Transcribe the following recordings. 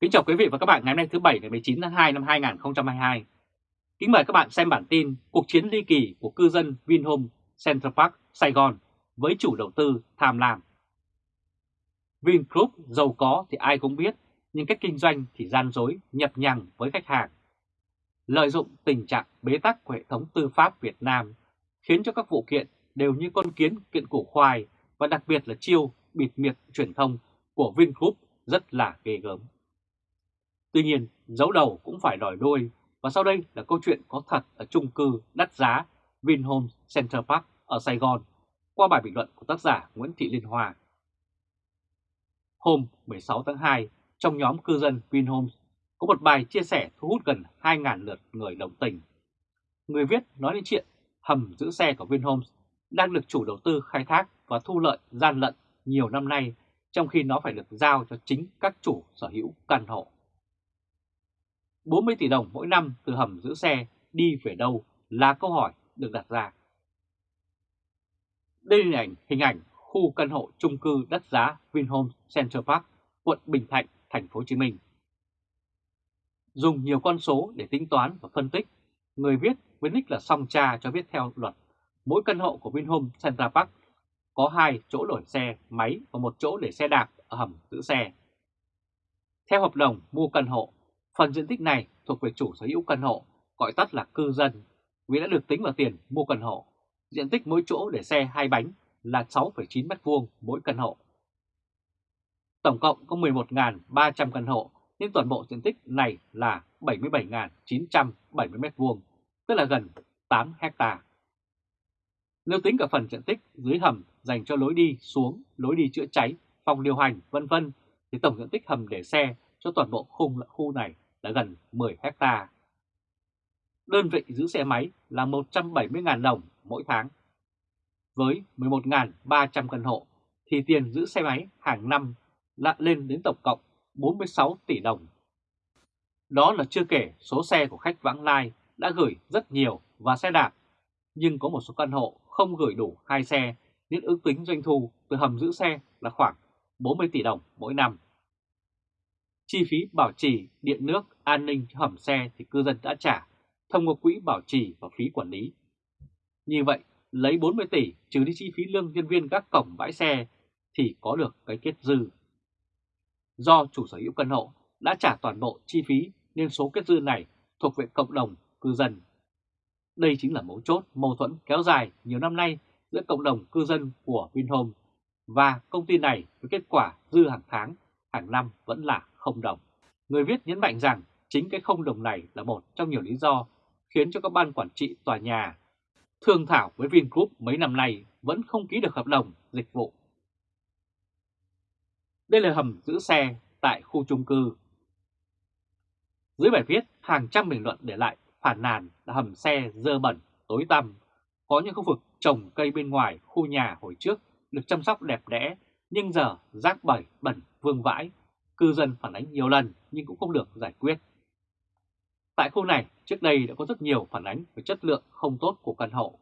Kính chào quý vị và các bạn ngày hôm nay thứ Bảy ngày 19 tháng 2 năm 2022. Kính mời các bạn xem bản tin Cuộc chiến ly kỳ của cư dân Vinhome Central Park, Sài Gòn với chủ đầu tư tham lam. Vingroup giàu có thì ai cũng biết, nhưng cách kinh doanh thì gian dối, nhập nhằng với khách hàng. Lợi dụng tình trạng bế tắc của hệ thống tư pháp Việt Nam khiến cho các vụ kiện đều như con kiến kiện củ khoai và đặc biệt là chiêu bịt miệng truyền thông của Vingroup rất là ghê gớm. Tuy nhiên, dấu đầu cũng phải đòi đôi và sau đây là câu chuyện có thật ở chung cư đắt giá Vinhomes Center Park ở Sài Gòn qua bài bình luận của tác giả Nguyễn Thị Liên Hoa. Hôm 16 tháng 2, trong nhóm cư dân Vinhomes có một bài chia sẻ thu hút gần 2.000 lượt người đồng tình. Người viết nói đến chuyện hầm giữ xe của Vinhomes đang được chủ đầu tư khai thác và thu lợi gian lận nhiều năm nay trong khi nó phải được giao cho chính các chủ sở hữu căn hộ. 40 tỷ đồng mỗi năm từ hầm giữ xe đi về đâu là câu hỏi được đặt ra. Đây là hình ảnh, hình ảnh khu căn hộ chung cư đất giá Vinhomes Central Park, quận Bình Thạnh, thành phố Hồ Chí Minh. Dùng nhiều con số để tính toán và phân tích, người viết với nick là Song Cha cho biết theo luật, mỗi căn hộ của Vinhomes Central Park có hai chỗ đổi xe máy và một chỗ để xe đạp ở hầm giữ xe. Theo hợp đồng mua căn hộ, phần diện tích này thuộc về chủ sở hữu căn hộ, gọi tắt là cư dân, vì đã được tính vào tiền mua căn hộ. Diện tích mỗi chỗ để xe hai bánh là 6,9 m2 mỗi căn hộ. Tổng cộng có 11.300 căn hộ, nhưng toàn bộ diện tích này là 77.970 m2, tức là gần 8 hecta. Nếu tính cả phần diện tích dưới hầm dành cho lối đi xuống, lối đi chữa cháy, phòng điều hành, vân vân thì tổng diện tích hầm để xe cho toàn bộ khung khu này là gần 10 hecta. Đơn vị giữ xe máy là 170.000 đồng mỗi tháng. Với 11.300 căn hộ thì tiền giữ xe máy hàng năm lại lên đến tổng cộng 46 tỷ đồng. Đó là chưa kể số xe của khách vãng lai đã gửi rất nhiều và xe đạp, nhưng có một số căn hộ không gửi đủ hai xe nên ước tính doanh thu từ hầm giữ xe là khoảng 40 tỷ đồng mỗi năm. Chi phí bảo trì, điện nước, an ninh hầm xe thì cư dân đã trả thông qua quỹ bảo trì và phí quản lý. Như vậy, lấy 40 tỷ trừ đi chi phí lương nhân viên các cổng bãi xe thì có được cái kết dư. Do chủ sở hữu căn hộ đã trả toàn bộ chi phí nên số kết dư này thuộc về cộng đồng cư dân. Đây chính là mấu chốt mâu thuẫn kéo dài nhiều năm nay giữa cộng đồng cư dân của Vinhome và công ty này với kết quả dư hàng tháng, hàng năm vẫn là không đồng. Người viết nhấn mạnh rằng chính cái không đồng này là một trong nhiều lý do khiến cho các ban quản trị tòa nhà thương thảo với Vingroup mấy năm nay vẫn không ký được hợp đồng dịch vụ. Đây là hầm giữ xe tại khu chung cư. Dưới bài viết, hàng trăm bình luận để lại phản nàn là hầm xe dơ bẩn, tối tăm. Có những khu vực trồng cây bên ngoài khu nhà hồi trước được chăm sóc đẹp đẽ, nhưng giờ rác bẩn bẩn vương vãi. Cư dân phản ánh nhiều lần nhưng cũng không được giải quyết. Tại khu này, trước đây đã có rất nhiều phản ánh về chất lượng không tốt của căn hộ.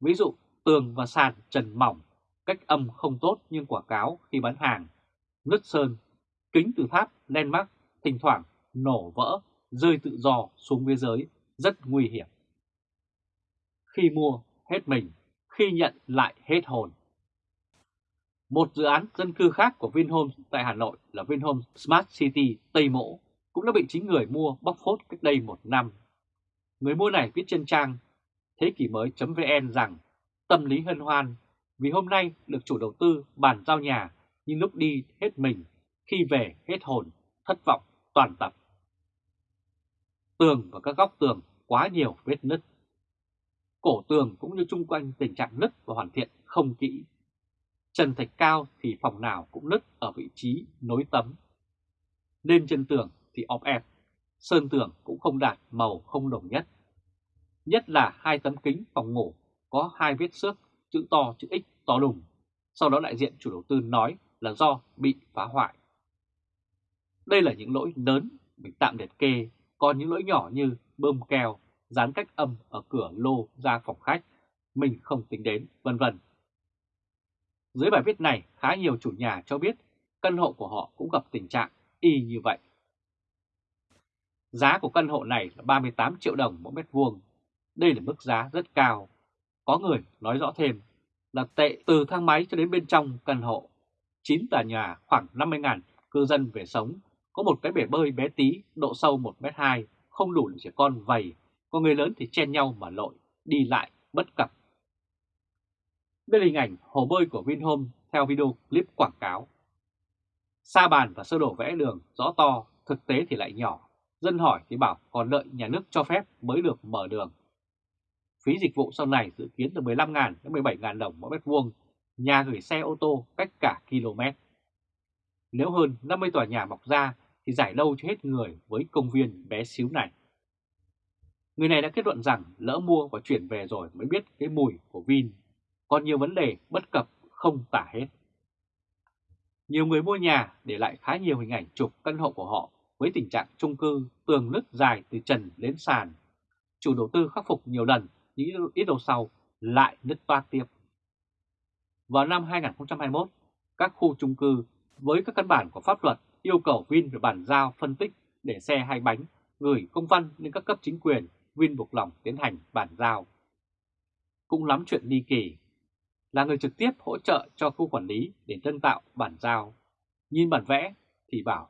Ví dụ, tường và sàn trần mỏng, cách âm không tốt nhưng quảng cáo khi bán hàng, nứt sơn, kính từ tháp, len mắc, thỉnh thoảng nổ vỡ, rơi tự do xuống biên giới, rất nguy hiểm. Khi mua, hết mình, khi nhận lại hết hồn. Một dự án dân cư khác của Vinhomes tại Hà Nội là Vinhomes Smart City Tây Mỗ cũng đã bị chính người mua bóc phốt cách đây một năm. Người mua này viết trên trang thế kỷ mới.vn rằng tâm lý hân hoan vì hôm nay được chủ đầu tư bàn giao nhà nhưng lúc đi hết mình, khi về hết hồn, thất vọng toàn tập. Tường và các góc tường quá nhiều vết nứt. Cổ tường cũng như chung quanh tình trạng nứt và hoàn thiện không kỹ. Trần thạch cao thì phòng nào cũng nứt ở vị trí nối tấm. Lên chân tường thì ọp ẹp, sơn tường cũng không đạt màu không đồng nhất. Nhất là hai tấm kính phòng ngủ có hai vết xước chữ to chữ X to đùng. Sau đó đại diện chủ đầu tư nói là do bị phá hoại. Đây là những lỗi lớn mình tạm liệt kê, còn những lỗi nhỏ như bơm keo, dán cách âm ở cửa lô ra phòng khách, mình không tính đến, vân vân. Dưới bài viết này, khá nhiều chủ nhà cho biết căn hộ của họ cũng gặp tình trạng y như vậy. Giá của căn hộ này là 38 triệu đồng mỗi mét vuông. Đây là mức giá rất cao. Có người nói rõ thêm là tệ từ thang máy cho đến bên trong căn hộ. 9 tòa nhà khoảng 50.000 cư dân về sống, có một cái bể bơi bé tí, độ sâu 1m2, không đủ để trẻ con vầy, có người lớn thì chen nhau mà lội, đi lại bất cập. Đây là hình ảnh hồ bơi của Vinhome theo video clip quảng cáo. Sa bàn và sơ đồ vẽ đường rõ to, thực tế thì lại nhỏ. Dân hỏi thì bảo còn đợi nhà nước cho phép mới được mở đường. Phí dịch vụ sau này dự kiến từ 15.000 đến 17.000 đồng mỗi mét vuông, nhà gửi xe ô tô cách cả km. Nếu hơn 50 tòa nhà mọc ra thì giải đâu cho hết người với công viên bé xíu này. Người này đã kết luận rằng lỡ mua và chuyển về rồi mới biết cái mùi của Vin. Còn nhiều vấn đề bất cập không tả hết. Nhiều người mua nhà để lại khá nhiều hình ảnh chụp căn hộ của họ với tình trạng chung cư tường nứt dài từ trần đến sàn. Chủ đầu tư khắc phục nhiều lần nhưng ít lâu sau lại nứt toát tiếp. Vào năm 2021, các khu chung cư với các căn bản của pháp luật yêu cầu Vin phải bàn giao phân tích để xe hai bánh gửi công văn lên các cấp chính quyền Vin buộc lòng tiến hành bàn giao. Cũng lắm chuyện ly kỳ, là người trực tiếp hỗ trợ cho khu quản lý để tân tạo bản giao. Nhìn bản vẽ thì bảo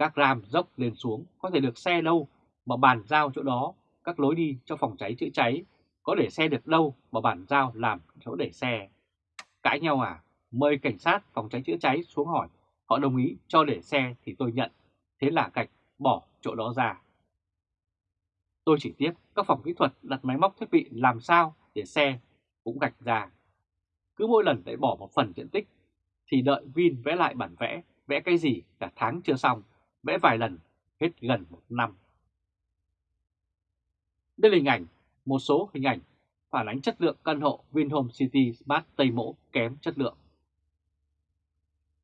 các ram dốc lên xuống có thể được xe đâu mà bàn giao chỗ đó, các lối đi cho phòng cháy chữa cháy có để xe được đâu mà bản giao làm chỗ để xe. Cãi nhau à? Mời cảnh sát phòng cháy chữa cháy xuống hỏi, họ đồng ý cho để xe thì tôi nhận, thế là gạch bỏ chỗ đó ra. Tôi chỉ tiếp các phòng kỹ thuật đặt máy móc thiết bị làm sao để xe cũng gạch ra. Cứ mỗi lần lại bỏ một phần diện tích thì đợi Vin vẽ lại bản vẽ, vẽ cái gì cả tháng chưa xong, vẽ vài lần, hết gần một năm. Đây là hình ảnh, một số hình ảnh phản ánh chất lượng căn hộ Vinhome City Smart Tây Mỗ kém chất lượng.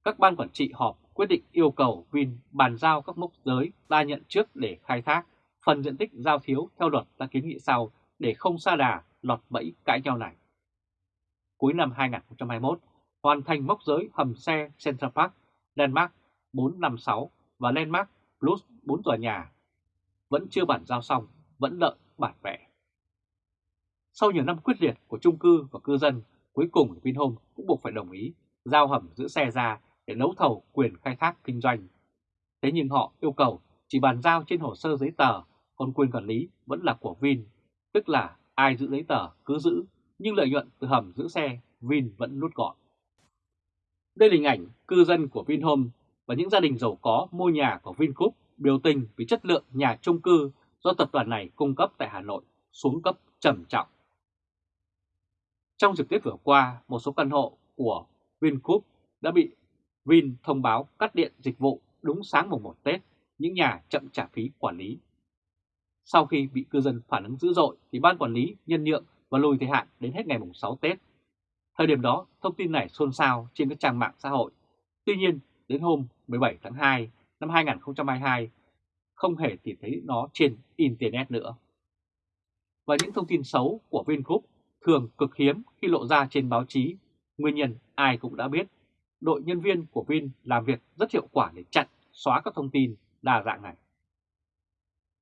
Các ban quản trị họp quyết định yêu cầu Vin bàn giao các mốc giới ra nhận trước để khai thác phần diện tích giao thiếu theo luật đã kiến nghị sau để không xa đà lọt bẫy cãi nhau này. Cuối năm 2021, hoàn thành mốc giới hầm xe Central Park, Landmark 456 và Landmark Plus 4 tòa nhà. Vẫn chưa bản giao xong, vẫn đợi bản vẽ. Sau nhiều năm quyết liệt của trung cư và cư dân, cuối cùng Vinhome cũng buộc phải đồng ý giao hầm giữ xe ra để đấu thầu quyền khai thác kinh doanh. Thế nhưng họ yêu cầu chỉ bàn giao trên hồ sơ giấy tờ còn quyền quản lý vẫn là của Vin, tức là ai giữ giấy tờ cứ giữ, nhưng lợi nhuận từ hầm giữ xe Vin vẫn nút gọn. Đây là hình ảnh cư dân của Vinhome và những gia đình giàu có mua nhà của Vingroup biểu tình vì chất lượng nhà chung cư do tập đoàn này cung cấp tại Hà Nội xuống cấp trầm trọng. Trong dịp Tết vừa qua, một số căn hộ của Vingroup đã bị Vin thông báo cắt điện dịch vụ đúng sáng mùng 1 Tết, những nhà chậm trả phí quản lý sau khi bị cư dân phản ứng dữ dội thì ban quản lý nhân nhượng và lùi thời hạn đến hết ngày mùng 6 Tết. Thời điểm đó, thông tin này xôn xao trên các trang mạng xã hội. Tuy nhiên, đến hôm 17 tháng 2 năm 2022, không hề tìm thấy nó trên Internet nữa. Và những thông tin xấu của Vingroup thường cực hiếm khi lộ ra trên báo chí. Nguyên nhân ai cũng đã biết. Đội nhân viên của Vin làm việc rất hiệu quả để chặn, xóa các thông tin đa dạng này.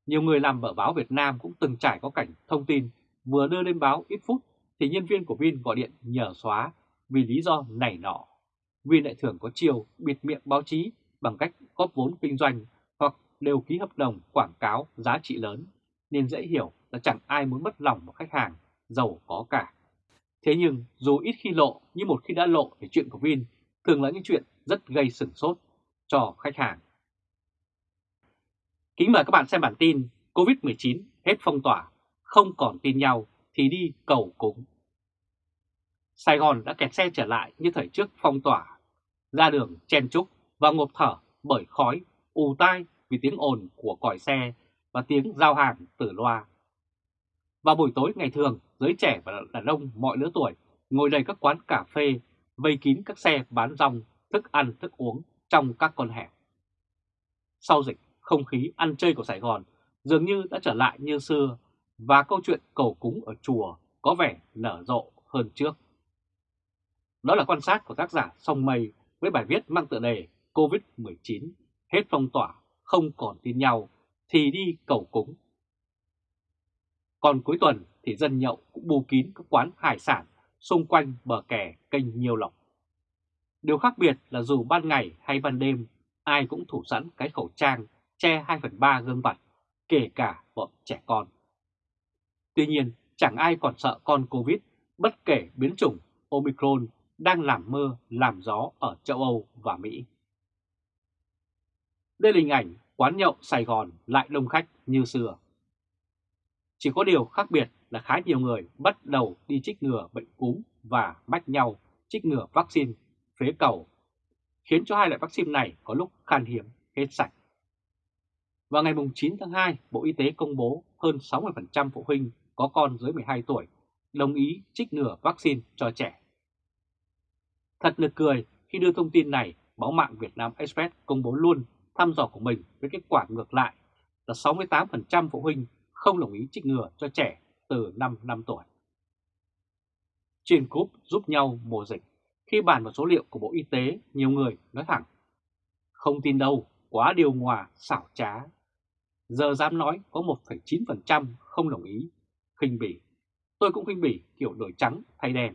Nhiều người làm ở báo Việt Nam cũng từng trải có cảnh thông tin vừa đưa lên báo ít phút thì nhân viên của Vin gọi điện nhờ xóa vì lý do này nọ. Vin lại thường có chiều bịt miệng báo chí bằng cách góp vốn kinh doanh hoặc đều ký hợp đồng quảng cáo giá trị lớn nên dễ hiểu là chẳng ai muốn mất lòng một khách hàng giàu có cả. Thế nhưng dù ít khi lộ nhưng một khi đã lộ thì chuyện của Vin thường là những chuyện rất gây sửng sốt cho khách hàng. Kính mời các bạn xem bản tin COVID-19 hết phong tỏa, không còn tin nhau thì đi cầu cúng. Sài Gòn đã kẹt xe trở lại như thời trước phong tỏa, ra đường chen chúc và ngộp thở bởi khói, ù tai vì tiếng ồn của còi xe và tiếng giao hàng từ loa. Vào buổi tối ngày thường, giới trẻ và đàn ông mọi lứa tuổi ngồi đầy các quán cà phê, vây kín các xe bán rong, thức ăn, thức uống trong các con hẻm. Sau dịch, không khí ăn chơi của Sài Gòn dường như đã trở lại như xưa và câu chuyện cầu cúng ở chùa có vẻ nở rộ hơn trước. Đó là quan sát của tác giả Song Mây với bài viết mang tựa đề COVID-19 hết phong tỏa, không còn tin nhau thì đi cầu cúng. Còn cuối tuần thì dân nhậu cũng bù kín các quán hải sản xung quanh bờ kè kênh Nhiêu Lộc. Điều khác biệt là dù ban ngày hay ban đêm, ai cũng thủ sẵn cái khẩu trang che 2 phần 3 gương mặt, kể cả bọn trẻ con. Tuy nhiên, chẳng ai còn sợ con Covid bất kể biến chủng Omicron đang làm mưa, làm gió ở châu Âu và Mỹ. Đây là hình ảnh quán nhậu Sài Gòn lại đông khách như xưa. Chỉ có điều khác biệt là khá nhiều người bắt đầu đi trích ngừa bệnh cúm và mách nhau trích ngừa vaccine phế cầu, khiến cho hai loại vaccine này có lúc khan hiếm hết sạch. Vào ngày 9 tháng 2, Bộ Y tế công bố hơn 60% phụ huynh có con dưới 12 tuổi đồng ý trích ngừa vaccine cho trẻ. Thật nực cười khi đưa thông tin này, báo mạng Việt Nam Express công bố luôn thăm dò của mình với kết quả ngược lại là 68% phụ huynh không đồng ý trích ngừa cho trẻ từ 5 năm tuổi. Trên cúp giúp nhau mùa dịch, khi bàn vào số liệu của Bộ Y tế, nhiều người nói thẳng. Không tin đâu, quá điều hòa, xảo trá. Giờ dám nói có 1,9% không đồng ý, khinh bỉ. Tôi cũng khinh bỉ kiểu đổi trắng thay đen.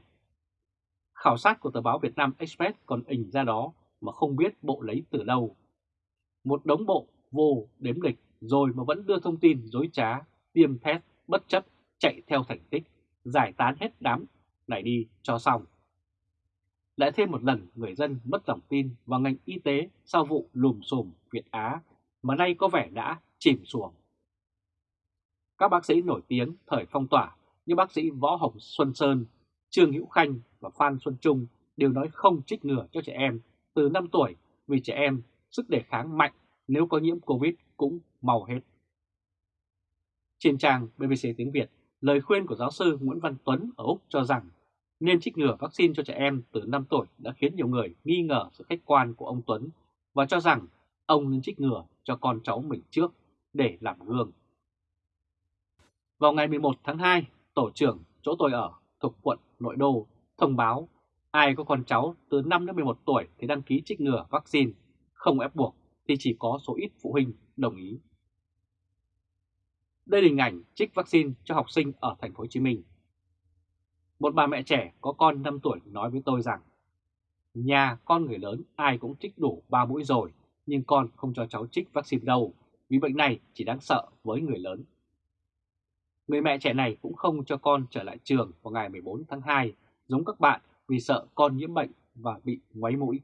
Khảo sát của tờ báo Việt Nam Express còn ình ra đó mà không biết bộ lấy từ đâu. Một đống bộ vô đếm lịch rồi mà vẫn đưa thông tin dối trá, tiêm test bất chấp chạy theo thành tích, giải tán hết đám này đi cho xong. Lại thêm một lần người dân mất lòng tin vào ngành y tế sau vụ lùm xùm Việt Á mà nay có vẻ đã chìm xuồng. Các bác sĩ nổi tiếng thời phong tỏa như bác sĩ Võ Hồng Xuân Sơn, Trương Hữu Khanh và Phan Xuân Trung đều nói không trích ngừa cho trẻ em từ 5 tuổi vì trẻ em sức đề kháng mạnh nếu có nhiễm Covid cũng mau hết. Trên trang BBC tiếng Việt, lời khuyên của giáo sư Nguyễn Văn Tuấn ở Úc cho rằng nên trích ngừa vaccine cho trẻ em từ 5 tuổi đã khiến nhiều người nghi ngờ sự khách quan của ông Tuấn và cho rằng ông nên trích ngừa cho con cháu mình trước để làm gương. Vào ngày 11 tháng 2, tổ trưởng chỗ tôi ở thuộc quận Nội Đô thông báo ai có con cháu từ 5 đến 11 tuổi thì đăng ký trích ngừa vaccine, không ép buộc thì chỉ có số ít phụ huynh đồng ý. Đây là hình ảnh trích vaccine cho học sinh ở thành phố Hồ Chí Minh. Một bà mẹ trẻ có con 5 tuổi nói với tôi rằng Nhà con người lớn ai cũng trích đủ 3 mũi rồi nhưng con không cho cháu trích vaccine đâu vì bệnh này chỉ đáng sợ với người lớn. Người mẹ trẻ này cũng không cho con trở lại trường vào ngày 14 tháng 2 giống các bạn vì sợ con nhiễm bệnh và bị ngoáy mũi.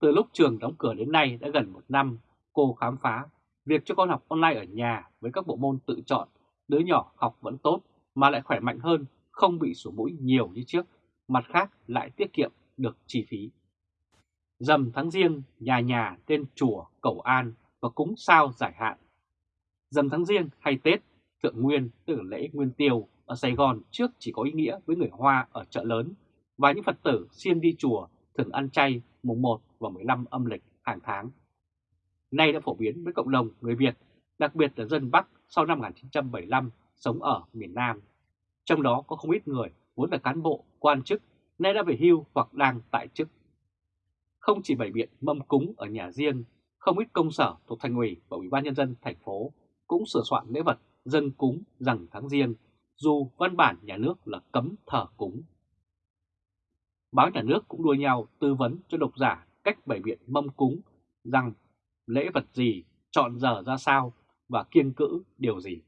Từ lúc trường đóng cửa đến nay đã gần một năm, cô khám phá việc cho con học online ở nhà với các bộ môn tự chọn, đứa nhỏ học vẫn tốt mà lại khỏe mạnh hơn, không bị sổ mũi nhiều như trước, mặt khác lại tiết kiệm được chi phí. Dầm tháng riêng, nhà nhà tên chùa cầu an và cúng sao giải hạn. Dầm tháng riêng hay Tết, Thượng Nguyên tức là lễ Nguyên Tiêu ở Sài Gòn trước chỉ có ý nghĩa với người Hoa ở chợ lớn và những Phật tử siêng đi chùa thường ăn chay mùng 1 và 15 âm lịch hàng tháng. Nay đã phổ biến với cộng đồng người Việt, đặc biệt là dân Bắc sau năm 1975 sống ở miền Nam. Trong đó có không ít người vốn là cán bộ, quan chức, nay đã về hưu hoặc đang tại chức. Không chỉ bày biện mâm cúng ở nhà riêng, không ít công sở thuộc thành ủy và ủy ban nhân dân thành phố cũng sửa soạn lễ vật dân cúng rằng tháng riêng, dù văn bản nhà nước là cấm thờ cúng. Báo nhà nước cũng đua nhau tư vấn cho độc giả cách bày biện mâm cúng rằng lễ vật gì, chọn giờ ra sao và kiêng cữ điều gì.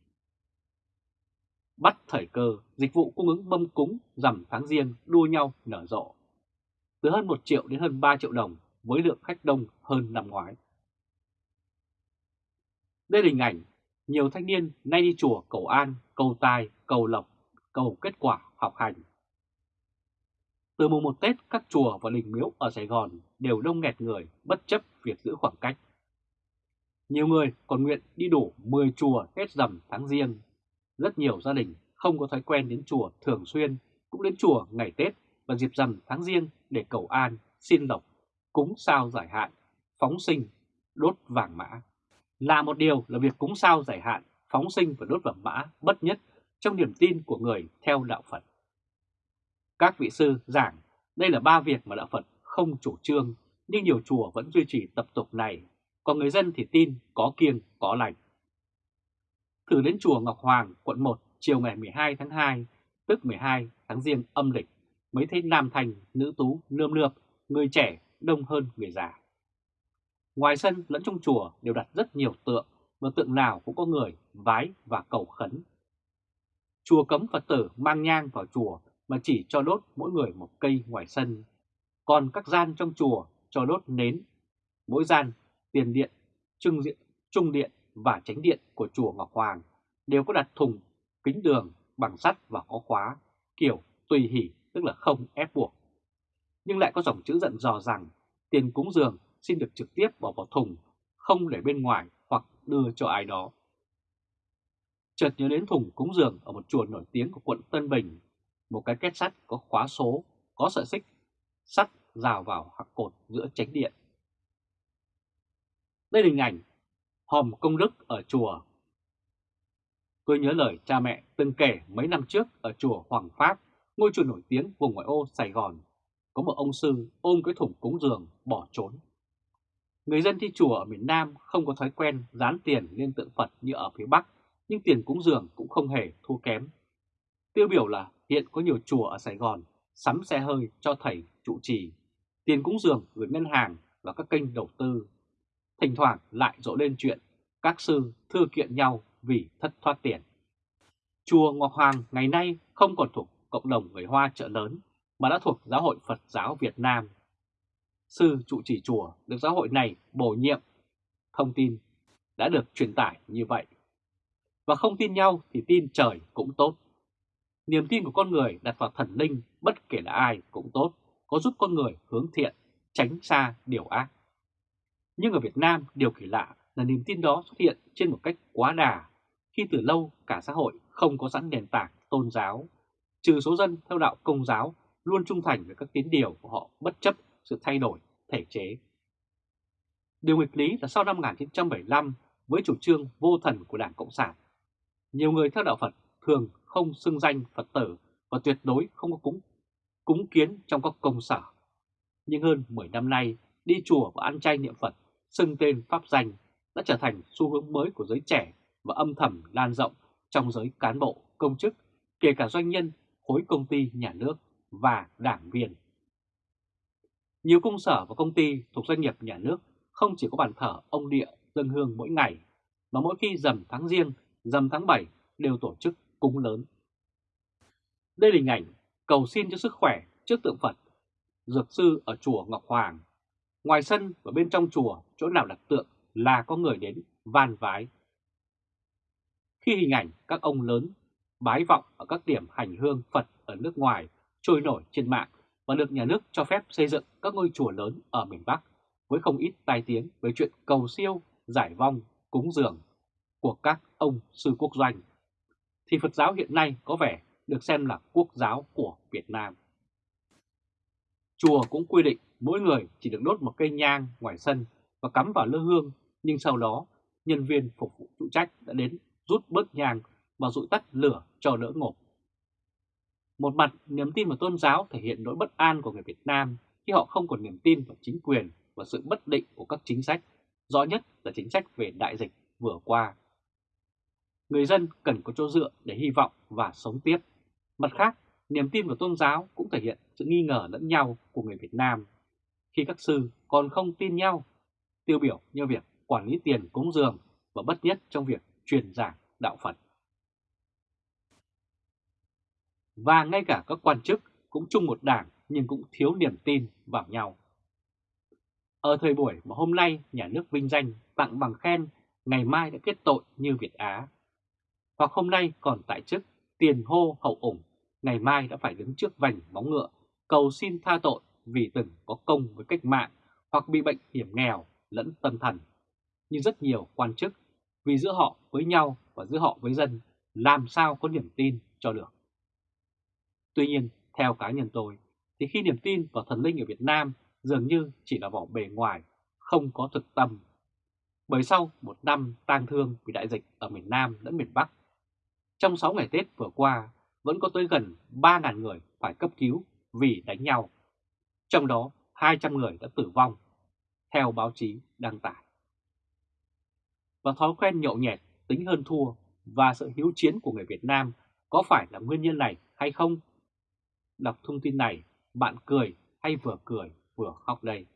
Bắt thời cơ, dịch vụ cung ứng mâm cúng rằm tháng riêng đua nhau nở rộ. Từ hơn 1 triệu đến hơn 3 triệu đồng với lượng khách đông hơn năm ngoái. Đây là hình ảnh nhiều thanh niên nay đi chùa cầu an, cầu tài, cầu lộc, cầu kết quả học hành. Từ mùng một Tết, các chùa và đình miếu ở Sài Gòn đều đông nghẹt người bất chấp việc giữ khoảng cách. Nhiều người còn nguyện đi đủ 10 chùa hết rằm tháng riêng. Rất nhiều gia đình không có thói quen đến chùa thường xuyên, cũng đến chùa ngày Tết và dịp rằm tháng riêng để cầu an, xin lộc, cúng sao giải hạn, phóng sinh, đốt vàng mã. Là một điều là việc cúng sao giải hạn, phóng sinh và đốt vàng mã bất nhất trong niềm tin của người theo đạo Phật. Các vị sư giảng đây là ba việc mà đạo Phật không chủ trương, nhưng nhiều chùa vẫn duy trì tập tục này còn người dân thì tin có kiêng có lành. Thử đến chùa Ngọc Hoàng, quận 1 chiều ngày 12 tháng 2, tức 12 tháng Giêng âm lịch, mới thấy nam thành, nữ tú, nươm nượp, người trẻ đông hơn người già. Ngoài sân lẫn trong chùa đều đặt rất nhiều tượng, và tượng nào cũng có người vái và cầu khấn. Chùa cấm Phật tử mang nhang vào chùa mà chỉ cho đốt mỗi người một cây ngoài sân. Còn các gian trong chùa cho đốt nến. Mỗi gian, tiền điện, trưng diện, trung điện và tránh điện của chùa Ngọc Hoàng đều có đặt thùng kính đường bằng sắt và có khóa, kiểu tùy hỷ tức là không ép buộc. Nhưng lại có dòng chữ giận dò rằng tiền cúng dường xin được trực tiếp bỏ vào thùng, không để bên ngoài hoặc đưa cho ai đó. Chợt nhớ đến thùng cúng dường ở một chùa nổi tiếng của quận Tân Bình, một cái két sắt có khóa số, có sợi xích, sắt rào vào hạc cột giữa tránh điện. Đây là hình ảnh hòm công đức ở chùa. Tôi nhớ lời cha mẹ từng kể mấy năm trước ở chùa Hoàng Pháp, ngôi chùa nổi tiếng vùng ngoại ô Sài Gòn, có một ông sư ôm cái thùng cúng dường bỏ trốn. Người dân thi chùa ở miền Nam không có thói quen dán tiền lên tượng Phật như ở phía Bắc, nhưng tiền cúng dường cũng không hề thua kém. Tiêu biểu là hiện có nhiều chùa ở Sài Gòn sắm xe hơi cho thầy trụ trì, tiền cúng dường gửi ngân hàng và các kênh đầu tư. Thỉnh thoảng lại rộ lên chuyện các sư thư kiện nhau vì thất thoát tiền. Chùa Ngọc Hoàng ngày nay không còn thuộc cộng đồng người Hoa chợ lớn mà đã thuộc Giáo hội Phật giáo Việt Nam sư trụ trì chùa được giáo hội này bổ nhiệm. Thông tin đã được truyền tải như vậy. Và không tin nhau thì tin trời cũng tốt. Niềm tin của con người đặt vào thần linh bất kể là ai cũng tốt, có giúp con người hướng thiện, tránh xa điều ác. Nhưng ở Việt Nam, điều kỳ lạ là niềm tin đó xuất hiện trên một cách quá đà, khi từ lâu cả xã hội không có sẵn nền tảng tôn giáo, trừ số dân theo đạo công giáo luôn trung thành với các tín điều của họ bất chấp sự thay đổi thể chế. Điều nghịch lý là sau năm 1975 với chủ trương vô thần của Đảng Cộng sản, nhiều người theo đạo Phật thường không xưng danh Phật tử và tuyệt đối không có cúng, cúng kiến trong các công sở. Nhưng hơn 10 năm nay, đi chùa và ăn chay niệm Phật, xưng tên Pháp danh đã trở thành xu hướng mới của giới trẻ và âm thầm lan rộng trong giới cán bộ, công chức, kể cả doanh nhân, khối công ty nhà nước và đảng viên. Nhiều công sở và công ty thuộc doanh nghiệp nhà nước không chỉ có bàn thờ ông địa dân hương mỗi ngày, mà mỗi khi dầm tháng riêng, dầm tháng 7 đều tổ chức cúng lớn. Đây là hình ảnh cầu xin cho sức khỏe trước tượng Phật, dược sư ở chùa Ngọc Hoàng. Ngoài sân và bên trong chùa, chỗ nào đặt tượng là có người đến van vái. Khi hình ảnh các ông lớn bái vọng ở các điểm hành hương Phật ở nước ngoài trôi nổi trên mạng và được nhà nước cho phép xây dựng các ngôi chùa lớn ở miền Bắc với không ít tai tiếng về chuyện cầu siêu, giải vong, cúng dường của các ông sư quốc doanh, thì Phật giáo hiện nay có vẻ được xem là quốc giáo của Việt Nam. Chùa cũng quy định mỗi người chỉ được đốt một cây nhang ngoài sân và cắm vào lư hương, nhưng sau đó nhân viên phục vụ phụ trách đã đến rút bớt nhang và dụi tắt lửa cho đỡ ngộp. Một mặt, niềm tin vào tôn giáo thể hiện nỗi bất an của người Việt Nam khi họ không còn niềm tin vào chính quyền và sự bất định của các chính sách, rõ nhất là chính sách về đại dịch vừa qua. Người dân cần có chỗ dựa để hy vọng và sống tiếp. Mặt khác, niềm tin vào tôn giáo cũng thể hiện sự nghi ngờ lẫn nhau của người Việt Nam. Khi các sư còn không tin nhau, tiêu biểu như việc quản lý tiền cúng dường và bất nhất trong việc truyền giảng đạo Phật. Và ngay cả các quan chức cũng chung một đảng nhưng cũng thiếu niềm tin vào nhau. Ở thời buổi mà hôm nay nhà nước vinh danh tặng bằng khen, ngày mai đã kết tội như Việt Á. Hoặc hôm nay còn tại chức tiền hô hậu ủng, ngày mai đã phải đứng trước vành móng ngựa, cầu xin tha tội vì từng có công với cách mạng hoặc bị bệnh hiểm nghèo lẫn tâm thần. Như rất nhiều quan chức, vì giữa họ với nhau và giữa họ với dân, làm sao có niềm tin cho được. Tuy nhiên, theo cá nhân tôi, thì khi niềm tin vào thần linh ở Việt Nam dường như chỉ là vỏ bề ngoài, không có thực tâm. Bởi sau một năm tang thương vì đại dịch ở miền Nam lẫn miền Bắc, trong 6 ngày Tết vừa qua vẫn có tới gần 3.000 người phải cấp cứu vì đánh nhau. Trong đó 200 người đã tử vong, theo báo chí đăng tải. và thói quen nhậu nhẹt, tính hơn thua và sự hiếu chiến của người Việt Nam có phải là nguyên nhân này hay không? Đọc thông tin này, bạn cười hay vừa cười vừa khóc đây?